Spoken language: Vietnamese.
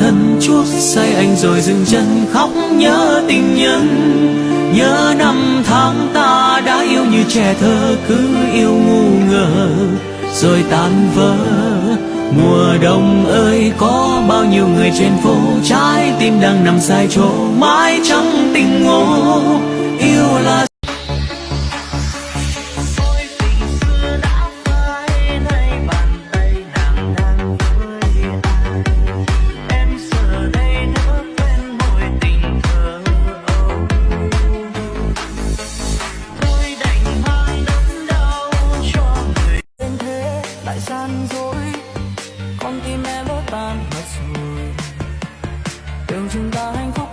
thân chuốc say anh rồi dừng chân khóc nhớ tình nhân. Nhớ năm tháng ta đã yêu như trẻ thơ, cứ yêu ngu ngờ rồi tan vỡ. Mùa đông ơi, có bao nhiêu người trên phố trái tim đang nằm sai chỗ, mãi trong tình ngộ lại gian dối. Con tim em vỡ tan mất rồi. Đường chúng ta hạnh phúc